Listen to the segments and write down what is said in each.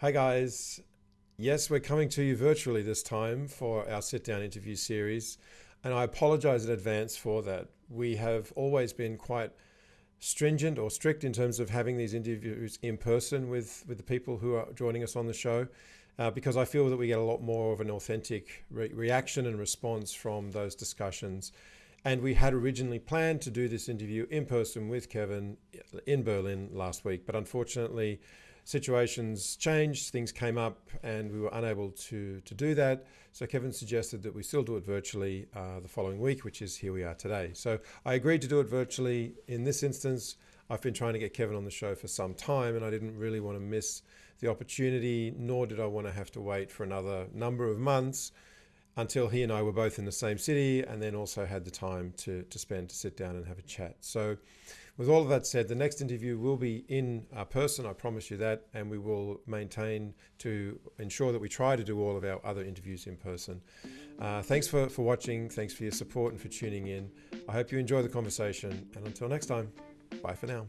Hi, guys. Yes, we're coming to you virtually this time for our sit down interview series. And I apologize in advance for that. We have always been quite stringent or strict in terms of having these interviews in person with, with the people who are joining us on the show, uh, because I feel that we get a lot more of an authentic re reaction and response from those discussions. And we had originally planned to do this interview in person with Kevin in Berlin last week, but unfortunately, situations changed, things came up, and we were unable to, to do that. So Kevin suggested that we still do it virtually uh, the following week, which is here we are today. So I agreed to do it virtually. In this instance, I've been trying to get Kevin on the show for some time, and I didn't really want to miss the opportunity, nor did I want to have to wait for another number of months until he and I were both in the same city and then also had the time to, to spend to sit down and have a chat. So with all of that said, the next interview will be in uh, person, I promise you that, and we will maintain to ensure that we try to do all of our other interviews in person. Uh, thanks for, for watching, thanks for your support and for tuning in. I hope you enjoy the conversation, and until next time, bye for now.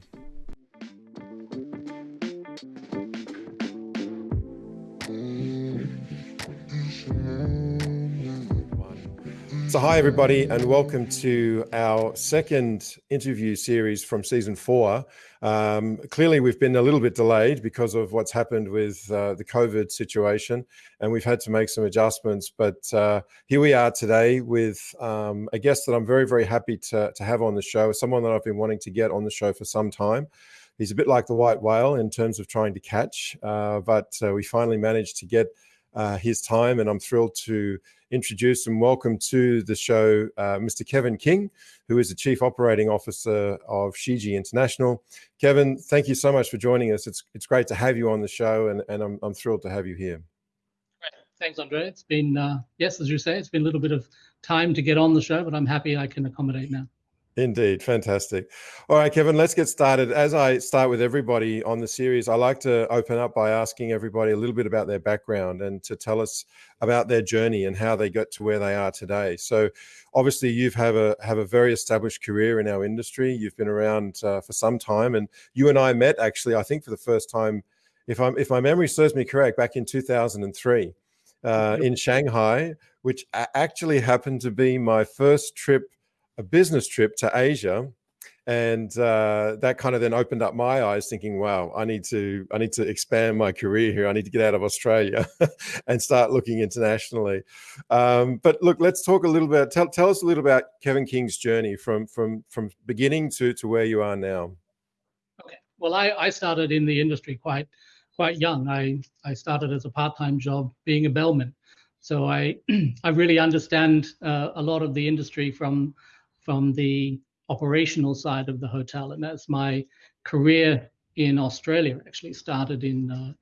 So, hi, everybody, and welcome to our second interview series from season four. Um, clearly, we've been a little bit delayed because of what's happened with uh, the COVID situation, and we've had to make some adjustments. But uh, here we are today with um, a guest that I'm very, very happy to, to have on the show, someone that I've been wanting to get on the show for some time. He's a bit like the white whale in terms of trying to catch, uh, but uh, we finally managed to get uh, his time, and I'm thrilled to introduce and welcome to the show uh, Mr. Kevin King, who is the Chief Operating Officer of Shiji International. Kevin, thank you so much for joining us. It's it's great to have you on the show, and, and I'm, I'm thrilled to have you here. Thanks, Andre. It's been, uh, yes, as you say, it's been a little bit of time to get on the show, but I'm happy I can accommodate now. Indeed. Fantastic. All right, Kevin, let's get started. As I start with everybody on the series, I like to open up by asking everybody a little bit about their background and to tell us about their journey and how they got to where they are today. So obviously you've have a have a very established career in our industry. You've been around uh, for some time and you and I met actually, I think for the first time, if I'm if my memory serves me correct, back in 2003 uh, in Shanghai, which actually happened to be my first trip a business trip to Asia, and uh, that kind of then opened up my eyes, thinking, "Wow, I need to I need to expand my career here. I need to get out of Australia and start looking internationally." Um, but look, let's talk a little bit. Tell, tell us a little about Kevin King's journey from from from beginning to to where you are now. Okay. Well, I, I started in the industry quite quite young. I I started as a part time job being a bellman, so I I really understand uh, a lot of the industry from from the operational side of the hotel, and that's my career in Australia. Actually, started in uh,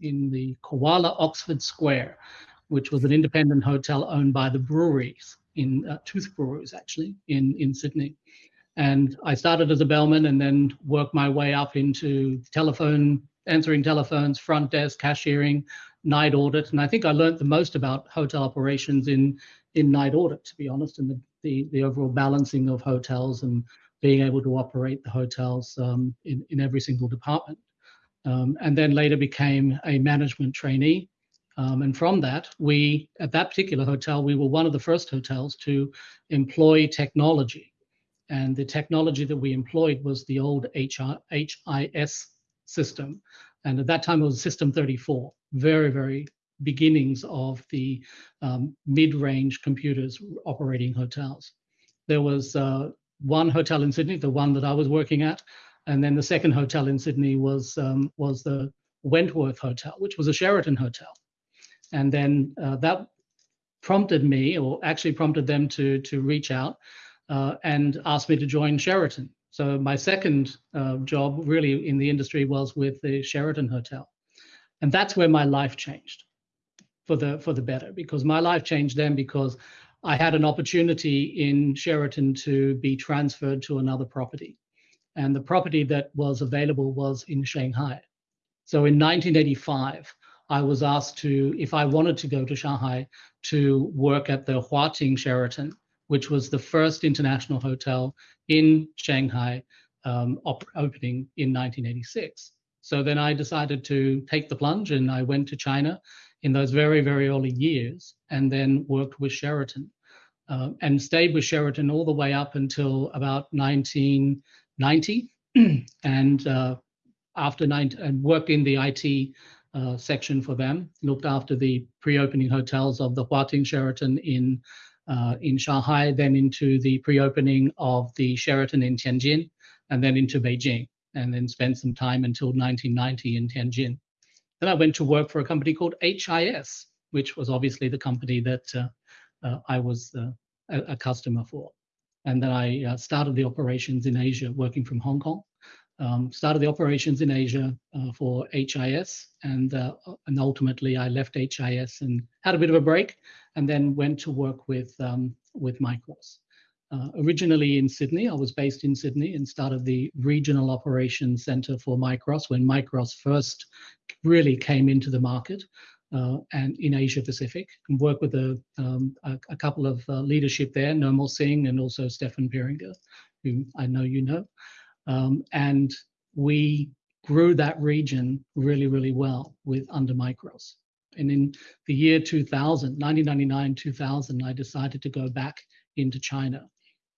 in the Koala Oxford Square, which was an independent hotel owned by the breweries in uh, Tooth Breweries, actually in in Sydney. And I started as a bellman, and then worked my way up into telephone, answering telephones, front desk, cashiering, night audit. And I think I learned the most about hotel operations in in night audit, to be honest, and the the, the overall balancing of hotels and being able to operate the hotels um, in, in every single department. Um, and then later became a management trainee. Um, and from that, we, at that particular hotel, we were one of the first hotels to employ technology. And the technology that we employed was the old HR, HIS system. And at that time, it was System 34, very, very beginnings of the um, mid-range computers operating hotels. There was uh, one hotel in Sydney, the one that I was working at, and then the second hotel in Sydney was um, was the Wentworth Hotel, which was a Sheraton hotel. And then uh, that prompted me, or actually prompted them to to reach out uh, and ask me to join Sheraton. So my second uh, job, really in the industry, was with the Sheraton Hotel, and that's where my life changed for the for the better because my life changed then because I had an opportunity in Sheraton to be transferred to another property. And the property that was available was in Shanghai. So in 1985, I was asked to, if I wanted to go to Shanghai, to work at the Huating Sheraton, which was the first international hotel in Shanghai, um, opening in 1986. So then I decided to take the plunge and I went to China in those very, very early years and then worked with Sheraton uh, and stayed with Sheraton all the way up until about 1990. and uh, after nine, and worked in the IT uh, section for them, looked after the pre-opening hotels of the Huating Sheraton in uh, in Shanghai, then into the pre-opening of the Sheraton in Tianjin, and then into Beijing, and then spent some time until 1990 in Tianjin. Then I went to work for a company called HIS, which was obviously the company that uh, uh, I was uh, a, a, customer for. And then I started the operations in Asia, working from Hong Kong. Um, started the operations in Asia uh, for HIS, and uh, and ultimately I left HIS and had a bit of a break, and then went to work with um, with Micros. Uh, originally in Sydney, I was based in Sydney and started the regional operations center for Micros when Micros first really came into the market uh, and in Asia Pacific and worked with a, um, a, a, couple of uh, leadership there, Nirmal Singh and also Stefan Pieringer, who I know you know. Um, and we grew that region really, really well with under Micros. And in the year 2000, 1999, 2000, I decided to go back into China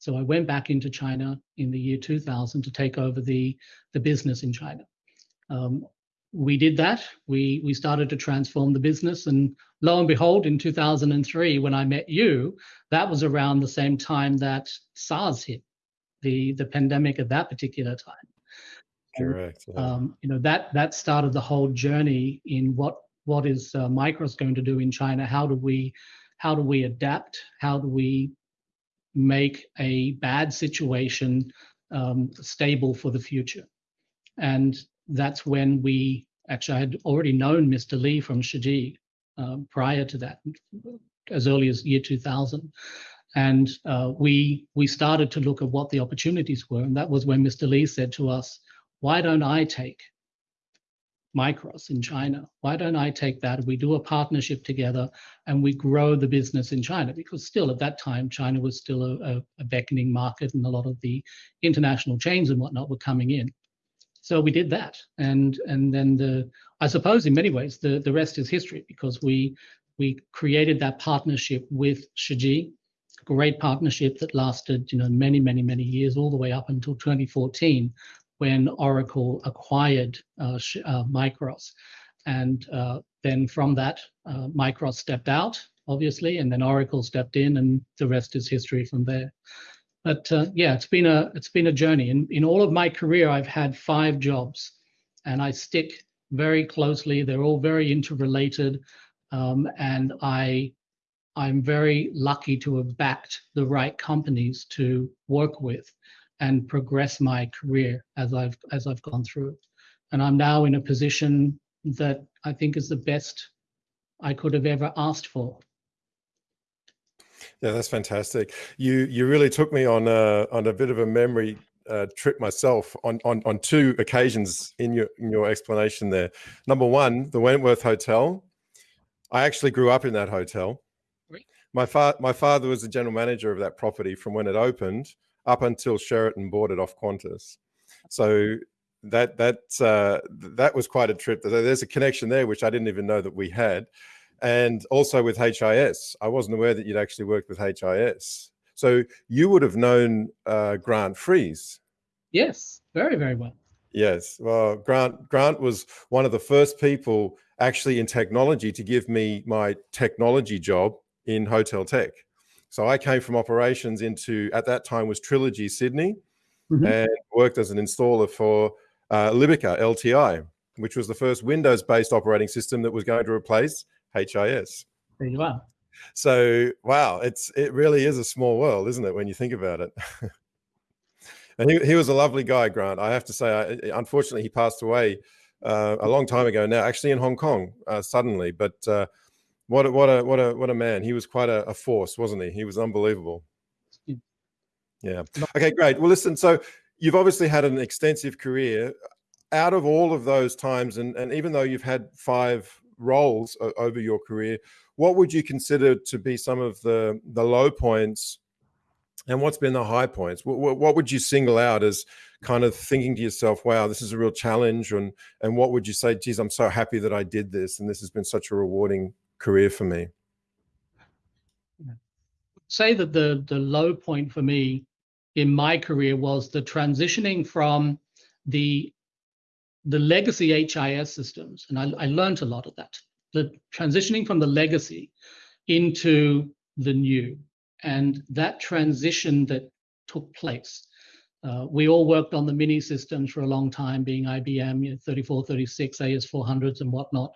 so I went back into China in the year 2000 to take over the, the business in China. Um, we did that. We, we started to transform the business. And lo and behold, in 2003, when I met you, that was around the same time that SARS hit, the, the pandemic at that particular time. Correct. Yeah. Um, you know that that started the whole journey in what what is uh, Micros going to do in China? How do we how do we adapt? How do we make a bad situation um, stable for the future. And that's when we actually I had already known Mr. Lee from Shiji uh, prior to that, as early as year 2000. And uh, we we started to look at what the opportunities were, and that was when Mr. Lee said to us, "Why don't I take Micros in China. Why don't I take that? We do a partnership together and we grow the business in China because still at that time, China was still a, a beckoning market and a lot of the international chains and whatnot were coming in. So we did that. And and then the I suppose in many ways the, the rest is history because we we created that partnership with Shiji, great partnership that lasted, you know, many, many, many years, all the way up until 2014, when Oracle acquired uh, uh, Micros. And uh, then from that, uh, Micros stepped out, obviously, and then Oracle stepped in, and the rest is history from there. But yeah, it's been a it's been a journey. In in all of my career, I've had five jobs, and I stick very closely. They're all very interrelated, um, and I I'm very lucky to have backed the right companies to work with and progress my career as I've as I've gone through. And I'm now in a position that I think is the best I could have ever asked for. Yeah, that's fantastic. You you really took me on a on a bit of a memory uh, trip myself on, on on two occasions in your in your explanation there. Number one, the Wentworth Hotel. I actually grew up in that hotel. My father my father was the general manager of that property from when it opened up until Sheraton bought it off Qantas. So that that uh, that was quite a trip. There's a connection there which I didn't even know that we had, and also with HIS. I wasn't aware that you'd actually worked with HIS. So you would have known uh, Grant Freeze. Yes, very very well. Yes, well, Grant Grant was one of the first people actually in technology to give me my technology job in hotel tech. So I came from operations into, at that time was Trilogy Sydney mm -hmm. and worked as an installer for uh, Libica LTI, which was the first Windows-based operating system that was going to replace HIS. There you are. So, wow, it's it really is a small world, isn't it, when you think about it? and he, he was a lovely guy, Grant. I have to say, I, unfortunately, he passed away uh, a long time ago now, actually in Hong Kong, uh, suddenly. But uh, what a, what a what a what a man! He was quite a, a force, wasn't he? He was unbelievable. Yeah. Okay, great. Well, listen. So you've obviously had an extensive career. Out of all of those times, and and even though you've had five roles over your career, what would you consider to be some of the the low points And what's been the high points? What, what would you single out as kind of thinking to yourself, wow, this is a real challenge? And, and what would you say, geez, I'm so happy that I did this and this has been such a rewarding career for me? Say that the, the low point for me in my career was the transitioning from the the legacy HIS systems, and I, I learned a lot of that. The transitioning from the legacy into the new, and that transition that took place. Uh, we all worked on the mini systems for a long time, being IBM, you know, 3436, AS400s, and whatnot.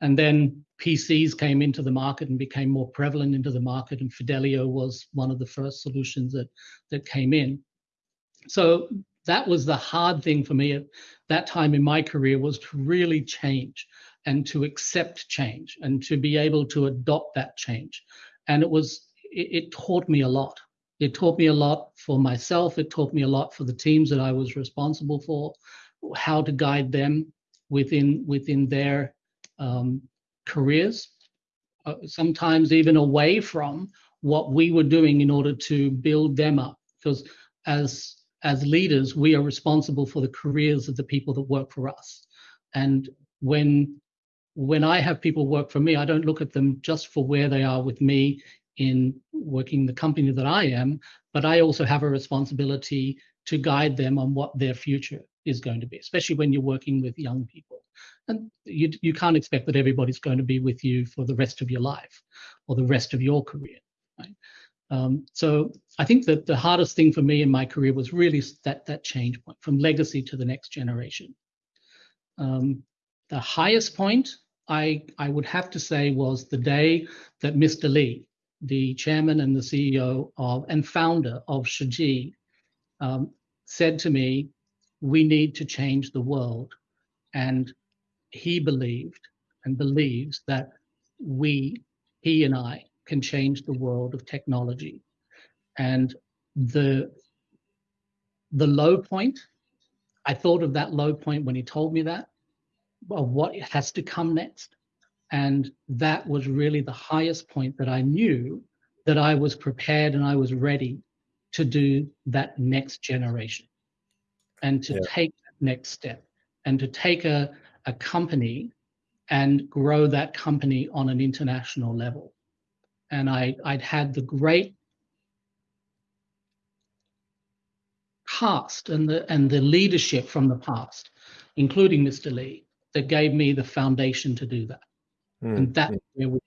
And then PCs came into the market and became more prevalent into the market, and Fidelio was one of the first solutions that that came in. So that was the hard thing for me at that time in my career was to really change and to accept change and to be able to adopt that change. And it was it, it, taught me a lot. It taught me a lot for myself. It taught me a lot for the teams that i was responsible for how to guide them within within their um, careers uh, sometimes even away from what we were doing in order to build them up because as as leaders, we are responsible for the careers of the people that work for us. And when when I have people work for me, I don't look at them just for where they are with me in working the company that I am, but I also have a responsibility to guide them on what their future is going to be, especially when you're working with young people. And you, you can't expect that everybody's going to be with you for the rest of your life or the rest of your career. Right? Um, so I think that the hardest thing for me in my career was really that that change point from legacy to the next generation. Um, the highest point I I would have to say was the day that Mr. Lee, the chairman and the CEO of and founder of Shiji, um, said to me, "We need to change the world," and he believed and believes that we, he and I, can change the world of technology. And the the low point, I thought of that low point when he told me that, of what has to come next. And that was really the highest point that I knew that I was prepared and I was ready to do that next generation and to yeah. take that next step and to take a, a company and grow that company on an international level and I, I'd had the great past and the and the leadership from the past, including Mr. Lee, that gave me the foundation to do that. Mm. And that's where we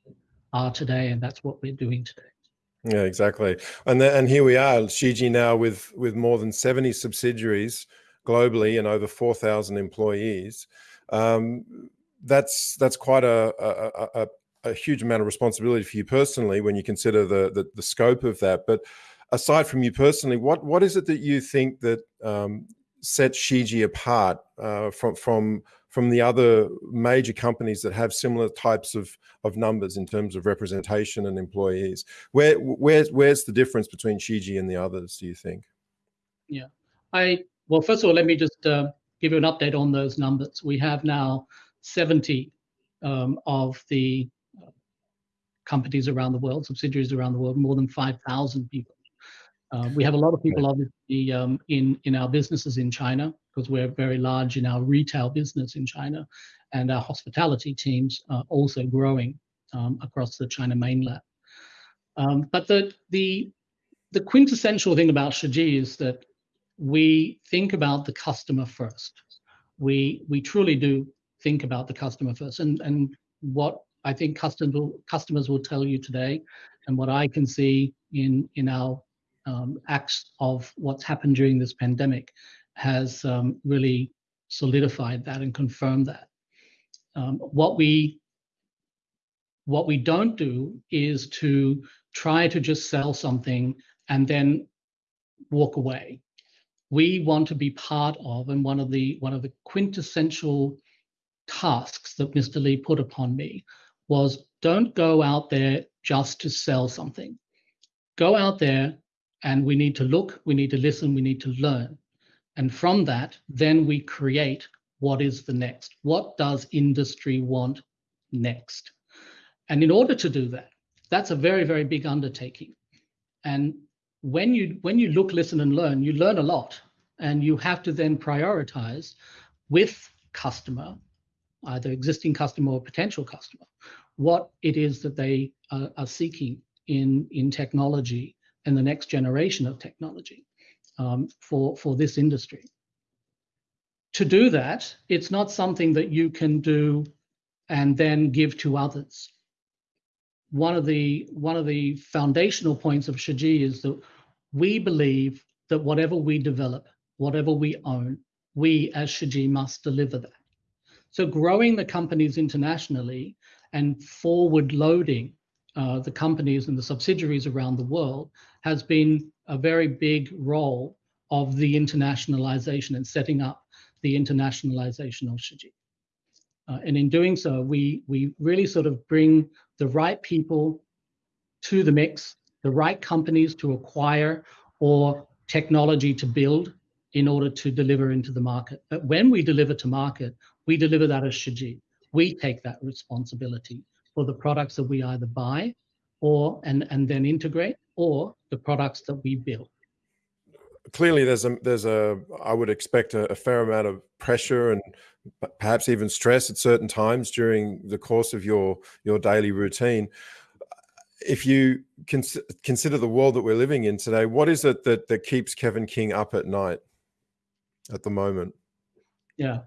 are today, and that's what we're doing today. Yeah, exactly. And the, and here we are, Shiji now with with more than seventy subsidiaries globally and over four thousand employees. Um, that's that's quite a, a, a, a huge amount of responsibility for you personally when you consider the, the, the scope of that. But aside from you personally, what what is it that you think that um, sets Shiji apart uh, from from from the other major companies that have similar types of of numbers in terms of representation and employees? Where where's where's the difference between Shiji and the others? Do you think? Yeah, I well, first of all, let me just uh, give you an update on those numbers. We have now 70 um, of the companies around the world, subsidiaries around the world, more than 5,000 people. Uh, we have a lot of people obviously um, in, in our businesses in China because we're very large in our retail business in China and our hospitality teams are also growing um, across the China mainland. Um, but the, the, the quintessential thing about Shiji is that we think about the customer first. We, we truly do think about the customer first. And, and what I think custom, customers will tell you today, and what I can see in in our um, acts of what's happened during this pandemic has um, really solidified that and confirmed that. Um, what we what we don't do is to try to just sell something and then walk away. We want to be part of, and one of the one of the quintessential tasks that Mr. Lee put upon me was don't go out there just to sell something. Go out there and we need to look, we need to listen, we need to learn. And from that, then we create what is the next. What does industry want next? And in order to do that, that's a very, very big undertaking. And when you when you look, listen, and learn, you learn a lot, and you have to then prioritize with customer, either existing customer or potential customer, what it is that they are, are seeking in in technology and the next generation of technology um, for for this industry. To do that, it's not something that you can do and then give to others one of the one of the foundational points of Shiji is that we believe that whatever we develop, whatever we own, we as Shiji must deliver that. So growing the companies internationally and forward loading uh, the companies and the subsidiaries around the world has been a very big role of the internationalization and setting up the internationalization of Shiji. Uh, and in doing so, we, we really sort of bring the right people to the mix, the right companies to acquire or technology to build in order to deliver into the market. But when we deliver to market, we deliver that as Shiji. We take that responsibility for the products that we either buy or and, and then integrate or the products that we build clearly there's a there's a I would expect a, a, fair amount of pressure and perhaps even stress at certain times during the course of your your daily routine. If you cons consider the world that we're living in today, what is it that that keeps Kevin King up at night at the moment? Yeah,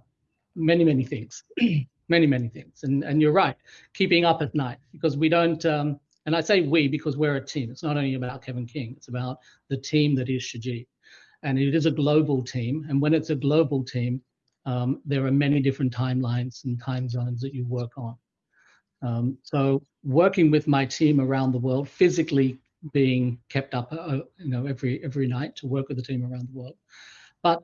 many many things, many many things, and and you're right, keeping up at night because we don't. Um, and I say we because we're a team. It's not only about Kevin King; it's about the team that is Shiji and it is a global team. And when it's a global team, um, there are many different timelines and time zones that you work on. Um, so working with my team around the world, physically being kept up, uh, you know, every every night to work with the team around the world, but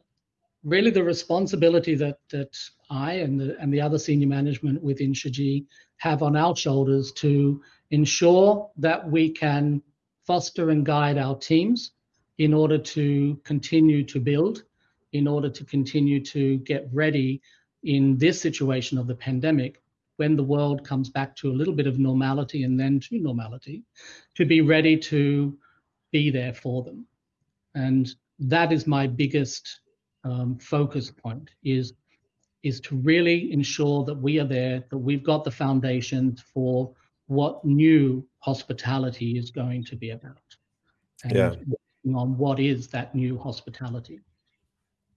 really the responsibility that that I and the and the other senior management within Shiji have on our shoulders to ensure that we can foster and guide our teams in order to continue to build, in order to continue to get ready in this situation of the pandemic when the world comes back to a little bit of normality and then to normality, to be ready to be there for them. And that is my biggest um, focus point is, is to really ensure that we are there, that we've got the foundations for what new hospitality is going to be about. And yeah on what is that new hospitality.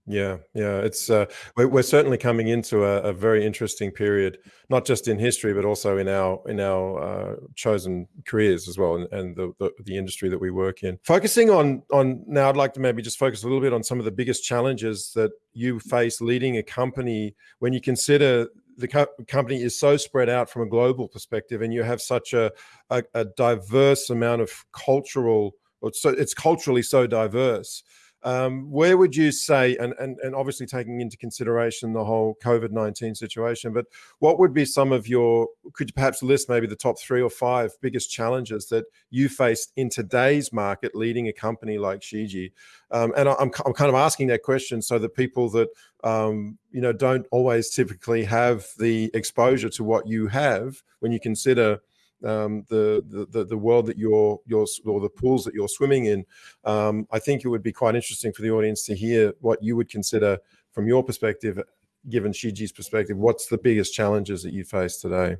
Yeah, yeah, it's uh, we're, certainly coming into a, a, very interesting period, not just in history, but also in our in our uh, chosen careers as well, and, and the, the, the industry that we work in. Focusing on on now, I'd like to maybe just focus a little bit on some of the biggest challenges that you face leading a company when you consider the co company is so spread out from a global perspective, and you have such a, a, a diverse amount of cultural so it's culturally so diverse. Um, where would you say, and, and, and obviously taking into consideration the whole COVID-19 situation, but what would be some of your, could you perhaps list maybe the top three or five biggest challenges that you faced in today's market leading a company like Shiji? Um, and I'm, I'm kind of asking that question so that people that, um, you know, don't always typically have the exposure to what you have when you consider um, the, the the world that you're you're or the pools that you're swimming in. Um, I think it would be quite interesting for the audience to hear what you would consider from your perspective, given Shiji's perspective. What's the biggest challenges that you face today?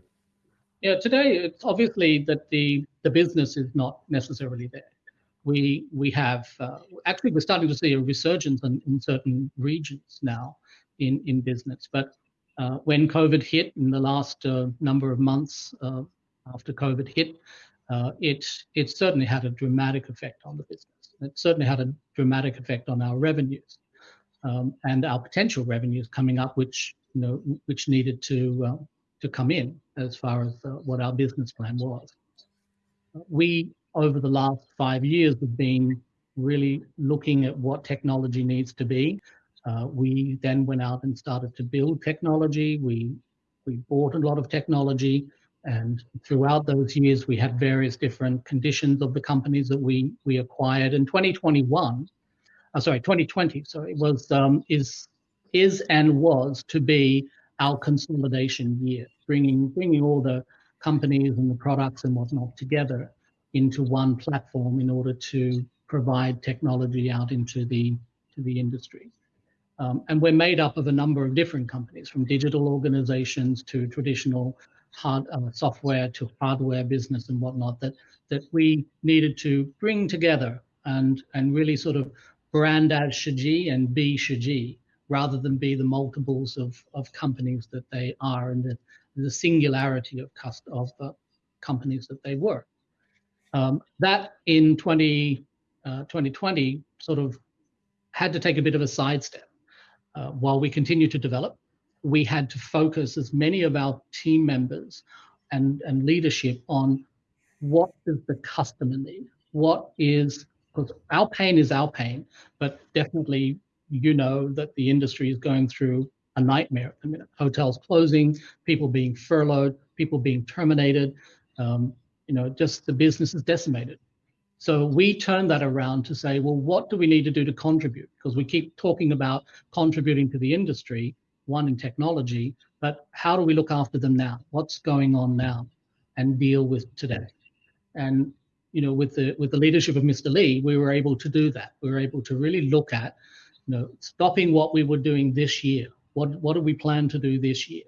Yeah, today it's obviously that the the business is not necessarily there. We we have uh, actually we're starting to see a resurgence in, in certain regions now in in business, but uh, when COVID hit in the last uh, number of months, uh, after COVID hit, uh, it it certainly had a dramatic effect on the business. It certainly had a dramatic effect on our revenues um, and our potential revenues coming up, which you know which needed to uh, to come in as far as uh, what our business plan was. We over the last five years have been really looking at what technology needs to be. Uh, we then went out and started to build technology. We we bought a lot of technology. And throughout those years, we had various different conditions of the companies that we we acquired. In 2021, uh, sorry, 2020, so it was um, is is and was to be our consolidation year, bringing bringing all the companies and the products and whatnot together into one platform in order to provide technology out into the to the industry. Um, and we're made up of a number of different companies, from digital organizations to traditional hard uh, software to hardware business and whatnot. That that we needed to bring together and and really sort of brand as Shiji and be Shiji rather than be the multiples of, of companies that they are and the, the singularity of, cust- of uh, companies that they were. Um, that in 20, uh, 2020 sort of had to take a bit of a sidestep. Uh, while we continue to develop, we had to focus as many of our team members and, and leadership on what does the customer need? What is, because our pain is our pain, but definitely you know that the industry is going through a nightmare at the minute. Hotels closing, people being furloughed, people being terminated. Um, you know, just the business is decimated. So we turned that around to say, well, what do we need to do to contribute? Because we keep talking about contributing to the industry, one in technology, but how do we look after them now? What's going on now, and deal with today? And you know, with the with the leadership of Mr. Lee, we were able to do that. We were able to really look at, you know, stopping what we were doing this year. What what do we plan to do this year?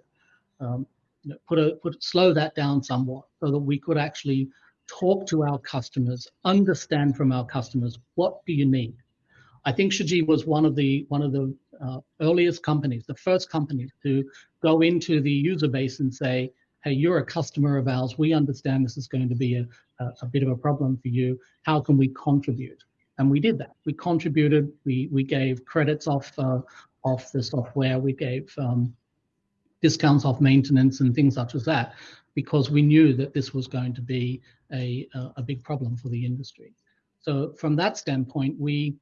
Um, you know, put a put slow that down somewhat so that we could actually talk to our customers, understand from our customers what do you need. I think Shiji was one of the one of the uh, earliest companies, the first company to go into the user base and say, "Hey, you're a customer of ours. We understand this is going to be a, a, a bit of a problem for you. How can we contribute?" And we did that. We contributed. We we gave credits off uh, off the software. We gave um, discounts off maintenance and things such as that, because we knew that this was going to be a, a big problem for the industry. So from that standpoint, we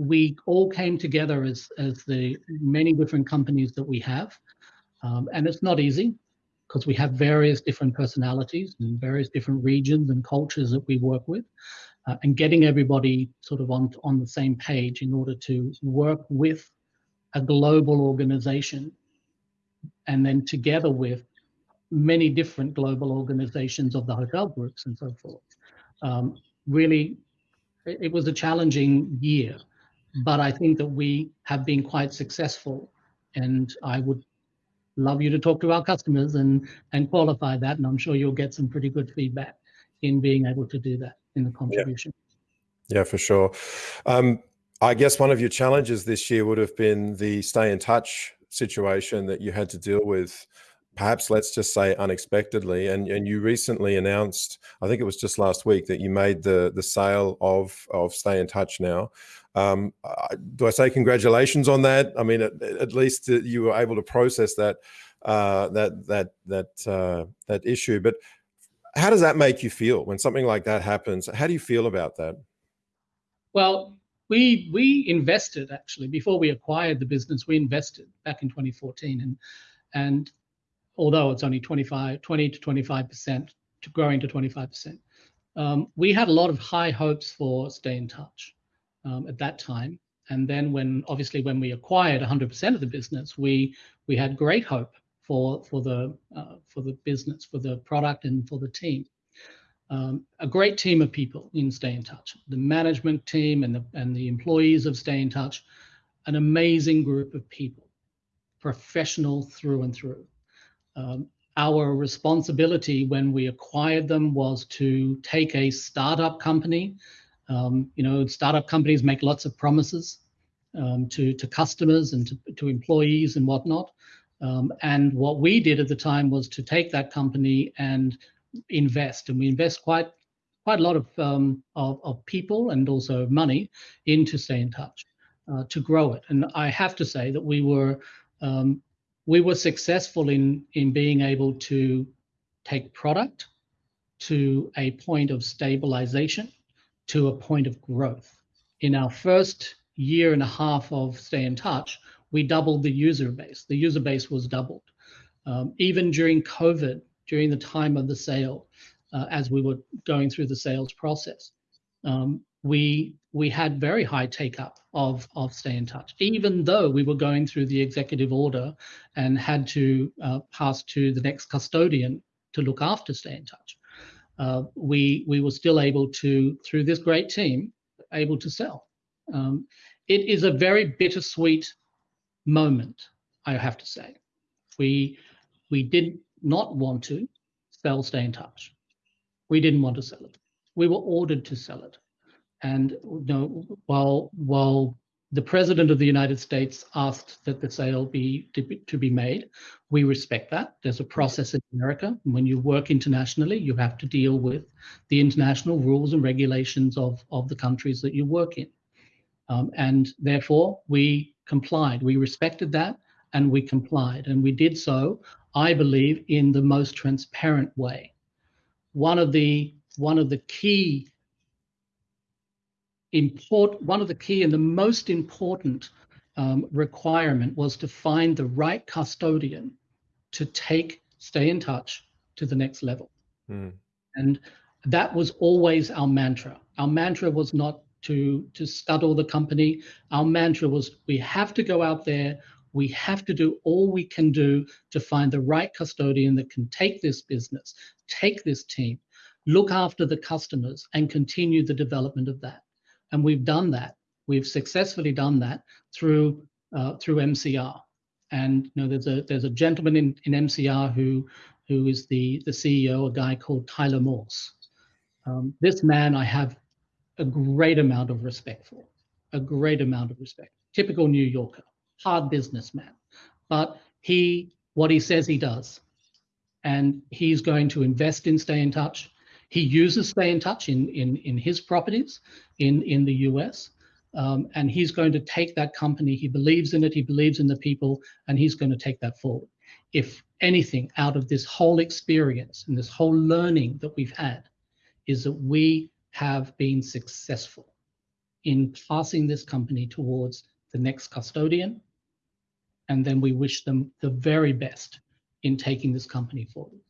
we all came together as as the many different companies that we have, um, and it's not easy because we have various different personalities and various different regions and cultures that we work with, uh, and getting everybody sort of on on the same page in order to work with a global organization and then together with many different global organizations of the hotel groups and so forth. Um, really, it was a challenging year, but I think that we have been quite successful. And I would love you to talk to our customers and, and qualify that. And I'm sure you'll get some pretty good feedback in being able to do that in the contribution. Yeah, yeah for sure. Um, I guess one of your challenges this year would have been the stay in touch situation that you had to deal with perhaps let's just say unexpectedly and and you recently announced i think it was just last week that you made the the sale of of stay in touch now um, do i say congratulations on that? I mean at, at least you were able to process that uh, that that that uh, that issue. But how does that make you feel when something like that happens? How do you feel about that? Well we we invested actually before we acquired the business. We invested back in 2014, and and although it's only 25, 20 to 25 percent to growing to 25 percent, um, we had a lot of high hopes for Stay in Touch um, at that time. And then when obviously when we acquired 100% of the business, we we had great hope for for the uh, for the business, for the product, and for the team um, a great team of people in Stay in Touch. The management team and the and the employees of Stay in Touch, an amazing group of people, professional through and through. Um, our responsibility when we acquired them was to take a startup company. Um, you know, startup companies make lots of promises um, to to customers and to, to employees and whatnot. Um, and what we did at the time was to take that company and invest, and we invest quite quite a lot of um, of, of, people and also money into stay in touch uh, to grow it. And I have to say that we were um, we were successful in in being able to take product to a point of stabilization, to a point of growth. In our first year and a half of stay in touch, we doubled the user base. The user base was doubled. Um, even during COVID, during the time of the sale uh, as we were going through the sales process. Um, we we had very high take up of of stay in touch, even though we were going through the executive order and had to uh, pass to the next custodian to look after stay in touch. Uh, we we were still able to through this great team able to sell. Um, it is a very bittersweet moment, I have to say. We we did not want to sell Stay in Touch. We didn't want to sell it. We were ordered to sell it. And you know, while while the president of the United States asked that the sale be to, be to, be made. We respect that. There's a process in America. When you work internationally, you have to deal with the international rules and regulations of, of the countries that you work in. Um, and therefore, we complied. We respected that and we complied. And we did so, I believe, in the most transparent way. One of the one of the key import one of the key and the most important um, requirement was to find the right custodian to take stay in touch to the next level. Mm. and that was always our mantra. Our mantra was not to to scuttle the company. Our mantra was we have to go out there. We have to do all we can do to find the right custodian that can take this business take this team look after the customers and continue the development of that and we've done that. We've successfully done that through uh, through MCR. And you know, there's a there's a gentleman in, in MCR who who is the the CEO, a guy called Tyler Morse. Um, this man I have a great amount of respect for, a great amount of respect. Typical New Yorker, hard businessman, but he what he says he does, and he's going to invest in Stay in Touch. He uses Stay in Touch in, in, in his properties in, in the US. Um, and he's going to take that company. He believes in it. He believes in the people, and he's going to take that forward. If anything out of this whole experience and this whole learning that we've had is that we have been successful in passing this company towards the next custodian. And then we wish them the very best in taking this company forward.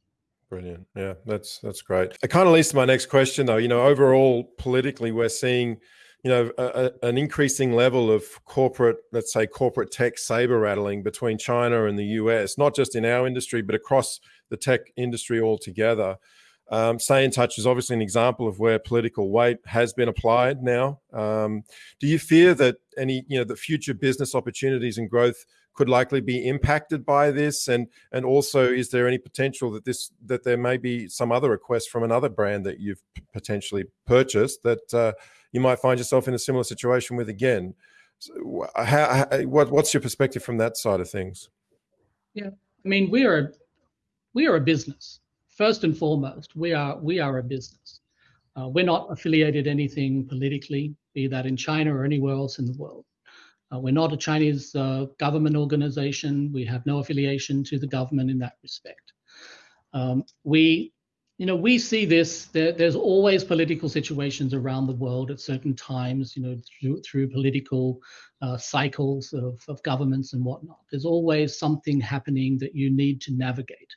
Brilliant. Yeah, that's that's great. It kind of leads to my next question, though. You know, overall, politically, we're seeing, you know, a, a, an increasing level of corporate, let's say, corporate tech saber rattling between China and the US, not just in our industry, but across the tech industry altogether. Um, Stay in Touch is obviously an example of where political weight has been applied now. Um, do you fear that any, you know, the future business opportunities and growth could likely be impacted by this? And and also is there any potential that this that there may be some other request from another brand that you've potentially purchased that uh, you might find yourself in a similar situation with again? So how, how, what, what's your perspective from that side of things? Yeah i mean we are we are a business. First and foremost we are we are a business. Uh, we're not affiliated anything politically be that in china or anywhere else in the world we're not a Chinese uh, government organization. We have no affiliation to the government in that respect. Um, we, you know, we see this. There, there's always political situations around the world at certain times. You know, through through political uh, cycles of, of governments and whatnot. There's always something happening that you need to navigate.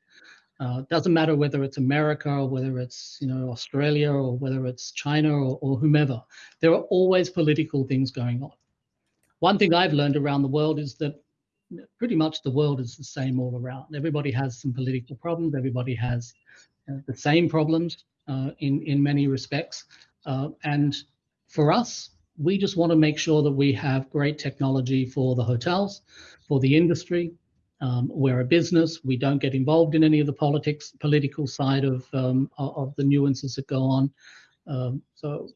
Uh, doesn't matter whether it's America or whether it's you know Australia or whether it's China or, or whomever. There are always political things going on one thing I've learned around the world is that pretty much the world is the same all around. Everybody has some political problems. Everybody has uh, the same problems uh, in in many respects. Uh, and for us, we just want to make sure that we have great technology for the hotels, for the industry. Um, we're a business. We don't get involved in any of the politics, political side of um, of the nuances that go on. Um, so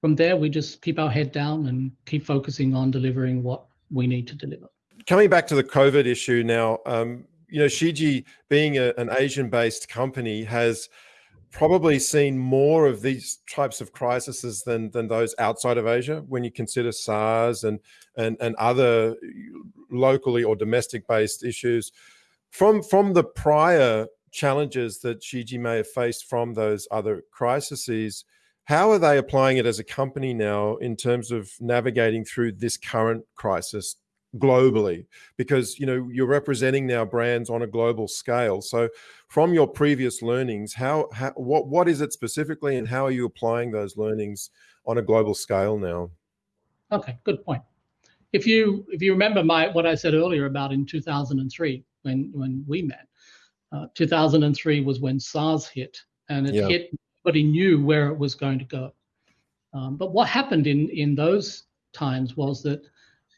from there, we just keep our head down and keep focusing on delivering what we need to deliver. Coming back to the COVID issue now, um, you know, Shiji, being a, an Asian-based company, has probably seen more of these types of crises than than those outside of Asia. When you consider SARS and and and other locally or domestic-based issues, from from the prior challenges that Shiji may have faced from those other crises how are they applying it as a company now in terms of navigating through this current crisis globally? Because you know you're representing now brands on a global scale. So, from your previous learnings, how, how what what is it specifically, and how are you applying those learnings on a global scale now? Okay, good point. If you if you remember my what I said earlier about in 2003 when when we met, uh, 2003 was when SARS hit, and it yeah. hit but he knew where it was going to go. Um, but what happened in, in those times was that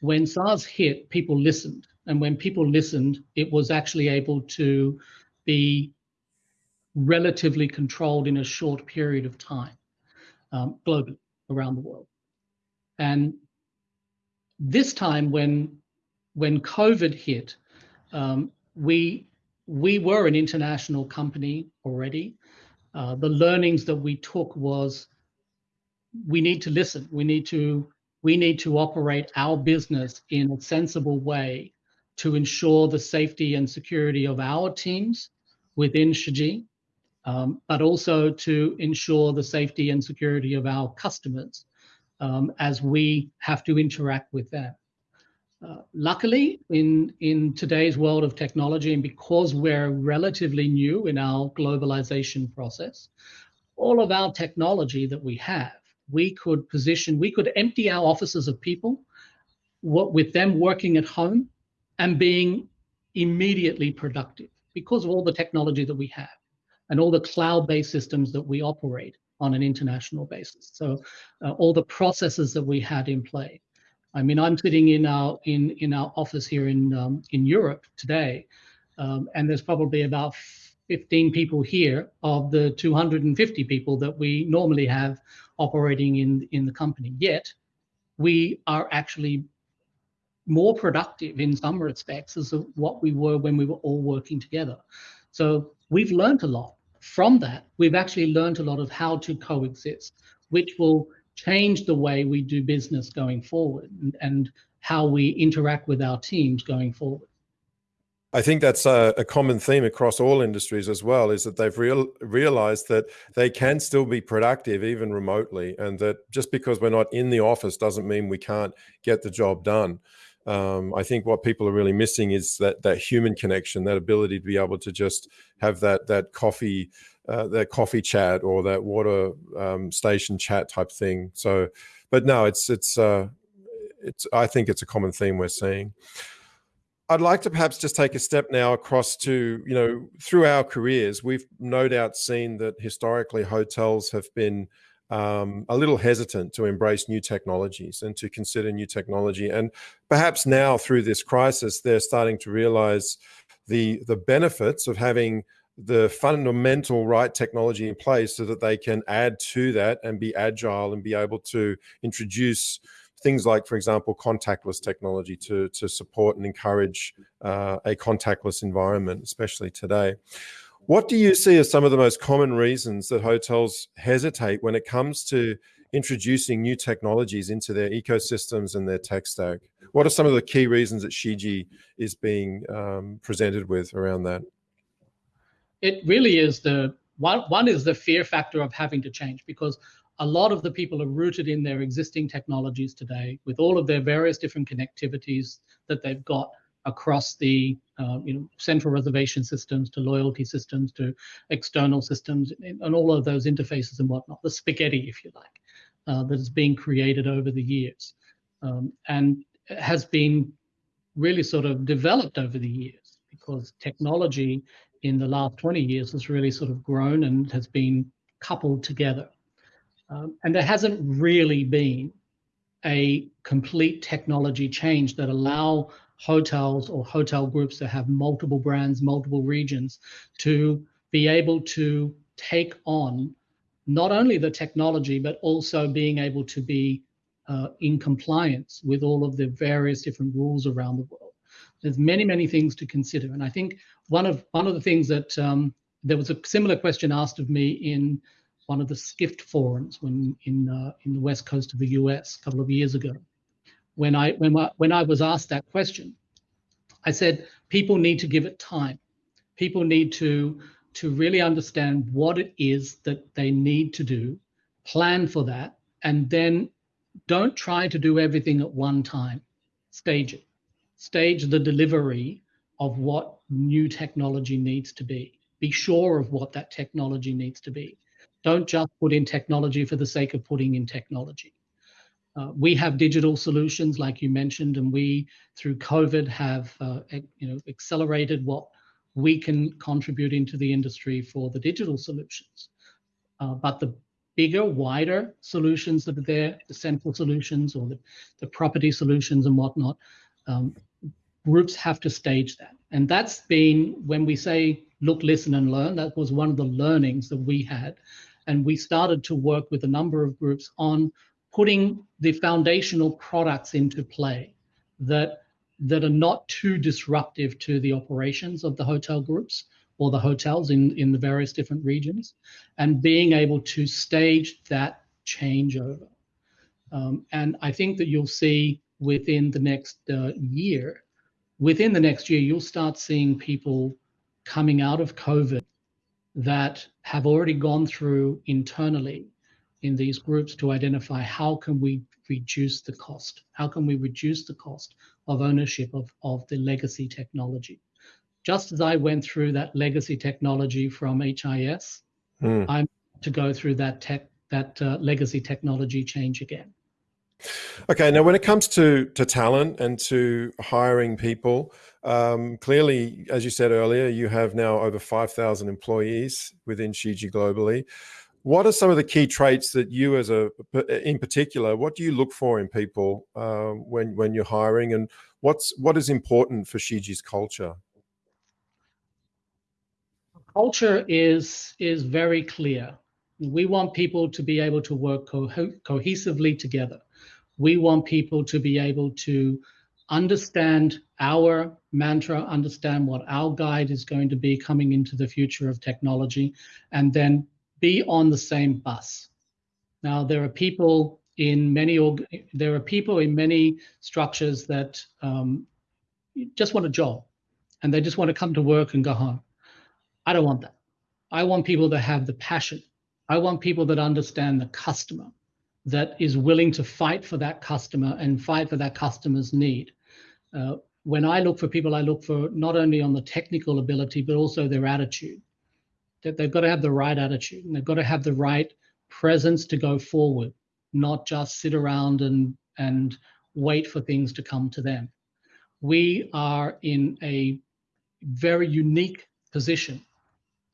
when SARS hit, people listened. And when people listened, it was actually able to be relatively controlled in a short period of time um, globally around the world. And this time, when when COVID hit, um, we we were an international company already. Uh, the learnings that we took was we need to listen. We need to we need to operate our business in a sensible way to ensure the safety and security of our teams within Shiji, um, but also to ensure the safety and security of our customers um, as we have to interact with them. Uh, luckily, in, in today's world of technology, and because we're relatively new in our globalization process, all of our technology that we have, we could position, we could empty our offices of people what, with them working at home and being immediately productive because of all the technology that we have and all the cloud-based systems that we operate on an international basis. So uh, all the processes that we had in play. I mean, I'm sitting in our in in our office here in um, in Europe today, um, and there's probably about 15 people here of the 250 people that we normally have operating in in the company. Yet, we are actually more productive in some respects as of what we were when we were all working together. So we've learned a lot from that. We've actually learned a lot of how to coexist, which will change the way we do business going forward and, and how we interact with our teams going forward. I think that's a, a, common theme across all industries as well, is that they've real, realized that they can still be productive even remotely, and that just because we're not in the office doesn't mean we can't get the job done. Um, I think what people are really missing is that that human connection, that ability to be able to just have that that coffee uh, that coffee chat or that water um, station chat type thing. So, but no, it's it's uh, it's. I think it's a common theme we're seeing. I'd like to perhaps just take a step now across to you know through our careers, we've no doubt seen that historically hotels have been um, a little hesitant to embrace new technologies and to consider new technology. And perhaps now through this crisis, they're starting to realize the the benefits of having the fundamental right technology in place so that they can add to that and be agile and be able to introduce things like, for example, contactless technology to, to support and encourage uh, a contactless environment, especially today. What do you see as some of the most common reasons that hotels hesitate when it comes to introducing new technologies into their ecosystems and their tech stack? What are some of the key reasons that Shiji is being um, presented with around that? It really is the one, one is the fear factor of having to change because a lot of the people are rooted in their existing technologies today with all of their various different connectivities that they've got across the uh, you know central reservation systems to loyalty systems to external systems and all of those interfaces and whatnot the spaghetti if you like uh, that has been created over the years um, and has been really sort of developed over the years because technology in the last 20 years has really sort of grown and has been coupled together. Um, and there hasn't really been a complete technology change that allow hotels or hotel groups that have multiple brands, multiple regions to be able to take on not only the technology, but also being able to be uh, in compliance with all of the various different rules around the world. There's many, many things to consider. And I think one of one of the things that um, there was a similar question asked of me in one of the Skift forums when in uh, in the west coast of the U.S. a couple of years ago. When I when I, when I was asked that question, I said people need to give it time. People need to to really understand what it is that they need to do, plan for that, and then don't try to do everything at one time. Stage it stage the delivery of what new technology needs to be. Be sure of what that technology needs to be. Don't just put in technology for the sake of putting in technology. Uh, we have digital solutions, like you mentioned, and we, through COVID, have uh, you know accelerated what we can contribute into the industry for the digital solutions. Uh, but the bigger, wider solutions that are there, the central solutions or the, the property solutions and whatnot, um, groups have to stage that. And that's been when we say look, listen, and learn. That was one of the learnings that we had. And we started to work with a number of groups on putting the foundational products into play that that are not too disruptive to the operations of the hotel groups or the hotels in, in the various different regions, and being able to stage that changeover. Um, and I think that you'll see within the next uh, year, within the next year, you'll start seeing people coming out of COVID that have already gone through internally in these groups to identify how can we reduce the cost? How can we reduce the cost of ownership of, of the legacy technology? Just as I went through that legacy technology from HIS, mm. I'm to go through that tech, that uh, legacy technology change again. Okay, now when it comes to to talent and to hiring people, um, clearly, as you said earlier, you have now over five thousand employees within Shiji globally. What are some of the key traits that you, as a in particular, what do you look for in people uh, when when you're hiring, and what's what is important for Shiji's culture? Culture is is very clear. We want people to be able to work co cohesively together we want people to be able to understand our mantra, understand what our guide is going to be coming into the future of technology, and then be on the same bus. Now, there are people in many there are people in many structures that um, just want a job, and they just want to come to work and go home. I don't want that. I want people that have the passion. I want people that understand the customer that is willing to fight for that customer and fight for that customer's need. Uh, when I look for people, I look for not only on the technical ability, but also their attitude. That they've got to have the right attitude and they've got to have the right presence to go forward, not just sit around and, and wait for things to come to them. We are in a very unique position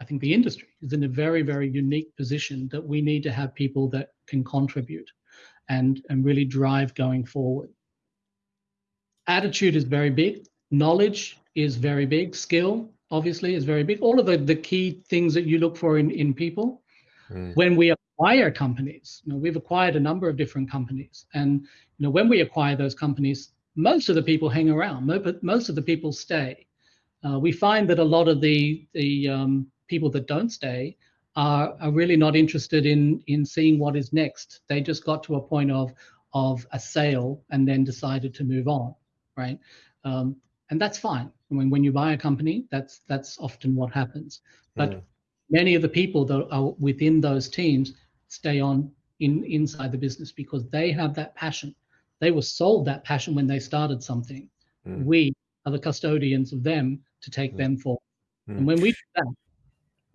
I think the industry is in a very, very unique position that we need to have people that can contribute and, and really drive going forward. Attitude is very big. Knowledge is very big. Skill, obviously, is very big. All of the, the key things that you look for in, in people. Mm. When we acquire companies, you know, we've acquired a number of different companies. And you know, when we acquire those companies, most of the people hang around, most of the people stay. Uh, we find that a lot of the, the um, people that don't stay are, are really not interested in in seeing what is next. They just got to a point of of a sale and then decided to move on, right? Um, and that's fine. I mean, when you buy a company, that's that's often what happens. But mm. many of the people that are within those teams stay on in inside the business because they have that passion. They were sold that passion when they started something. Mm. We are the custodians of them to take mm. them forward. And mm. when we do that,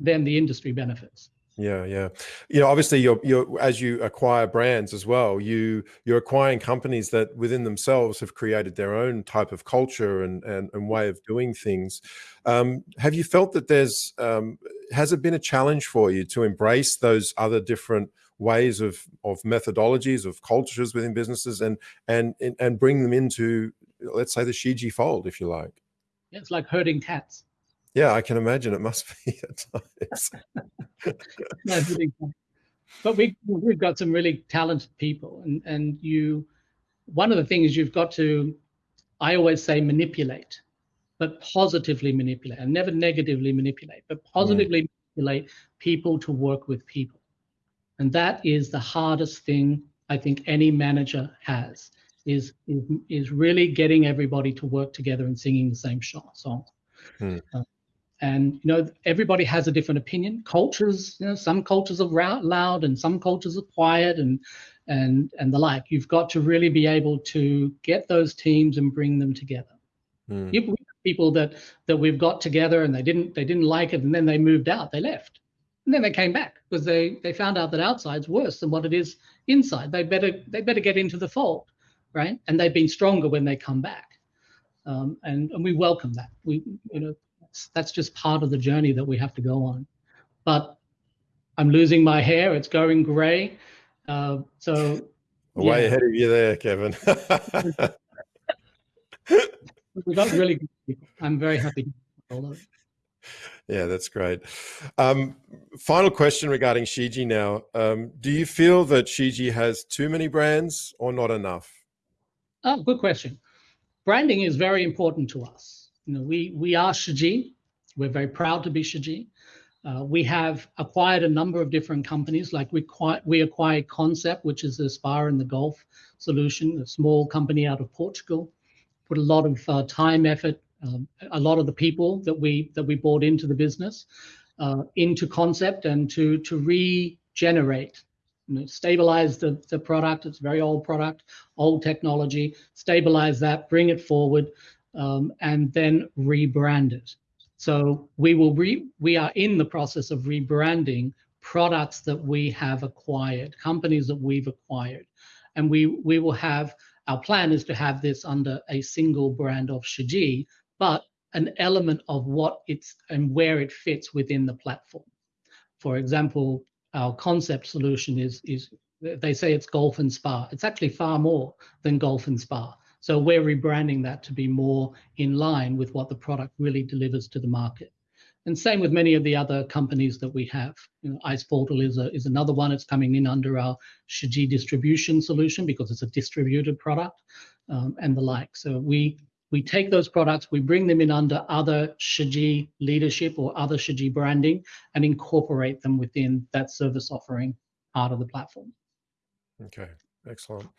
then the industry benefits. Yeah, yeah. You know, obviously, you're you're as you acquire brands as well. You you're acquiring companies that within themselves have created their own type of culture and and, and way of doing things. Um, have you felt that there's um, has it been a challenge for you to embrace those other different ways of of methodologies of cultures within businesses and and and bring them into let's say the Shiji fold, if you like? Yeah, it's like herding cats. Yeah, I can imagine it must be at times. but we we've got some really talented people, and and you, one of the things you've got to, I always say manipulate, but positively manipulate, and never negatively manipulate, but positively mm. manipulate people to work with people, and that is the hardest thing I think any manager has is is, is really getting everybody to work together and singing the same song. Mm. Uh, and you know everybody has a different opinion. Cultures you know some cultures are loud and some cultures are quiet and and and the like. You've got to really be able to get those teams and bring them together. Mm. people that that we've got together and they didn't they didn't like it and then they moved out they left. And then they came back because they they found out that outside's worse than what it is inside. They better they better get into the fold right? And they've been stronger when they come back. Um, and and we welcome that. We you know that's that's just part of the journey that we have to go on. But I'm losing my hair. It's going gray. Uh, so way yeah. ahead of you there, Kevin. we got really good people. I'm very happy. Yeah, that's great. Um, final question regarding Shiji now. Um, do you feel that Shiji has too many brands or not enough? Oh, good question. Branding is very important to us. You know, we we are Shiji. We're very proud to be Shiji. Uh, we have acquired a number of different companies, like we, quite we acquired Concept, which is a spa in the Gulf solution, a small company out of Portugal. Put a lot of uh, time, effort, um, a lot of the people that we that we brought into the business, uh, into Concept, and to to regenerate, you know, stabilize the the product. It's a very old product, old technology. Stabilize that, bring it forward, um, and then rebrand it. So we will re, we are in the process of rebranding products that we have acquired, companies that we've acquired, and we we will have our plan is to have this under a single brand of Shiji, but an element of what it's and where it fits within the platform. For example, our concept solution is is they say it's golf and spa. It's actually far more than golf and spa. So we're rebranding that to be more in line with what the product really delivers to the market. And same with many of the other companies that we have. You know, Ice Portal is, a, is another one. It's coming in under our Shiji distribution solution because it's a distributed product um, and the like. So we we take those products, we bring them in under other Shiji leadership or other Shiji branding and incorporate them within that service offering part of the platform. Okay, excellent.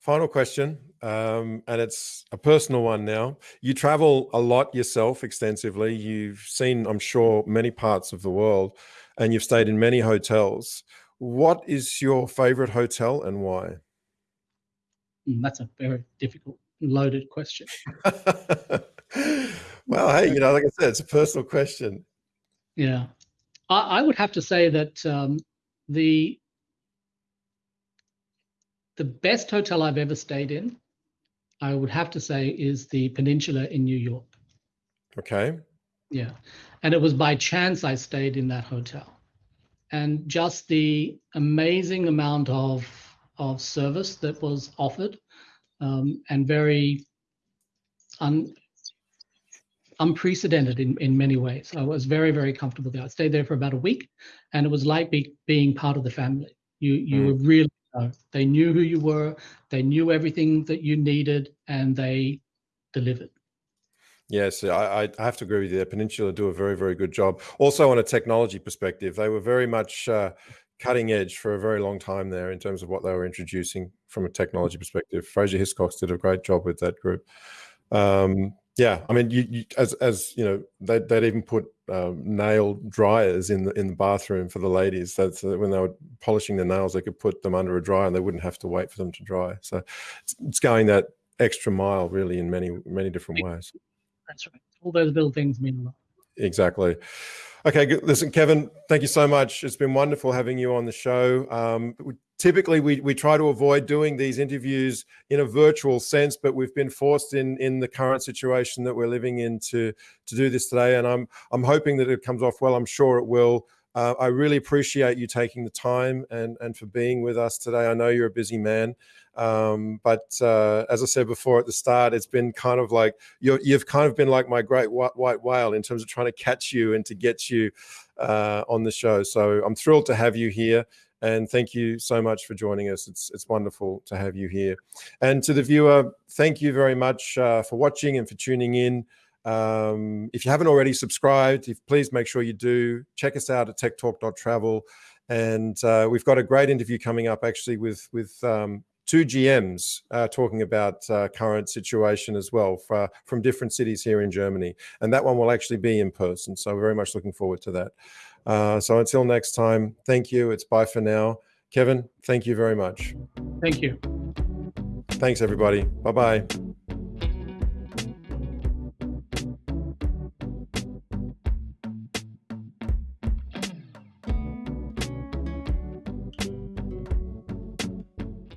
Final question, um, and it's a personal one now. You travel a lot yourself extensively. You've seen, I'm sure, many parts of the world, and you've stayed in many hotels. What is your favorite hotel and why? Mm, that's a very difficult, loaded question. well, hey, you know, like I said, it's a personal question. Yeah. I, I would have to say that um, the the best hotel I've ever stayed in, I would have to say, is the Peninsula in New York. Okay. Yeah. And it was by chance I stayed in that hotel. And just the amazing amount of, of service that was offered um, and very un, unprecedented in, in many ways. I was very, very comfortable there. I stayed there for about a week and it was like be, being part of the family. You, you mm. were really they knew who you were, they knew everything that you needed, and they delivered. Yes, I, I have to agree with you. The Peninsula do a very, very good job. Also, on a technology perspective, they were very much uh, cutting edge for a very long time there in terms of what they were introducing from a technology perspective. Fraser Hiscox did a great job with that group. Um, yeah, I mean, you, you, as as you know, they'd, they'd even put um, nail dryers in the in the bathroom for the ladies. So, so when they were polishing their nails, they could put them under a dryer, and they wouldn't have to wait for them to dry. So it's, it's going that extra mile, really, in many many different ways. That's right. All those little things mean a lot. Exactly. Okay, listen, Kevin, thank you so much. It's been wonderful having you on the show. Um, typically we, we try to avoid doing these interviews in a virtual sense but we've been forced in in the current situation that we're living in to to do this today and i'm i'm hoping that it comes off well i'm sure it will uh, i really appreciate you taking the time and and for being with us today i know you're a busy man um, but uh, as I said before at the start, it's been kind of like you have kind of been like my great white, white whale in terms of trying to catch you and to get you uh, on the show. So I'm thrilled to have you here. And thank you so much for joining us. It's, it's wonderful to have you here. And to the viewer, thank you very much uh, for watching and for tuning in. Um, if you haven't already subscribed, if, please make sure you do. Check us out at techtalk.travel. And uh, we've got a great interview coming up actually with, with um, two GMs uh, talking about uh, current situation as well for, from different cities here in Germany. And that one will actually be in person. So we're very much looking forward to that. Uh, so until next time, thank you. It's bye for now. Kevin, thank you very much. Thank you. Thanks, everybody. Bye bye.